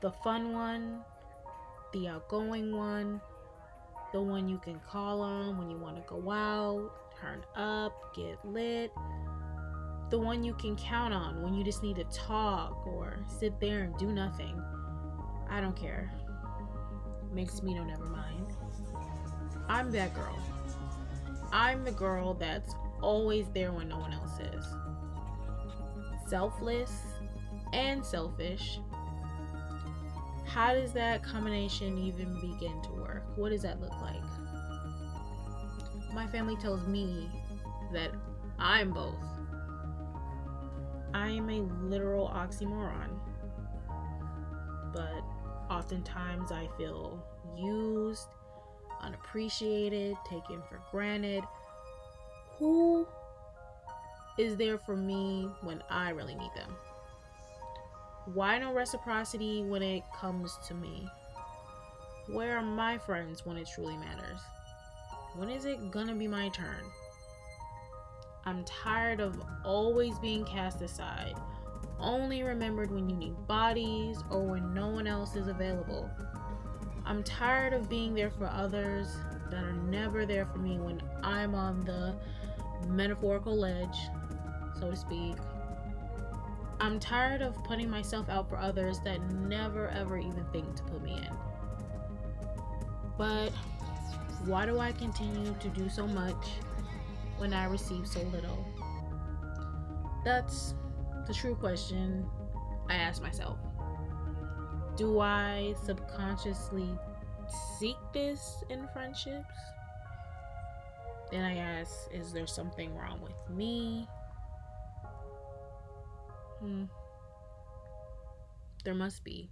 the fun one, the outgoing one, the one you can call on when you want to go out, turn up, get lit, the one you can count on when you just need to talk or sit there and do nothing. I don't care. Makes me no never mind. I'm that girl. I'm the girl that's always there when no one else is. Selfless and selfish. How does that combination even begin to work? What does that look like? My family tells me that I'm both. I am a literal oxymoron. But oftentimes I feel used, unappreciated, taken for granted. Who is there for me when I really need them? Why no reciprocity when it comes to me? Where are my friends when it truly matters? When is it gonna be my turn? I'm tired of always being cast aside, only remembered when you need bodies or when no one else is available. I'm tired of being there for others that are never there for me when I'm on the metaphorical ledge, so to speak. I'm tired of putting myself out for others that never ever even think to put me in. But why do I continue to do so much when I receive so little? That's the true question I ask myself. Do I subconsciously seek this in friendships? Then I ask, is there something wrong with me? There must be.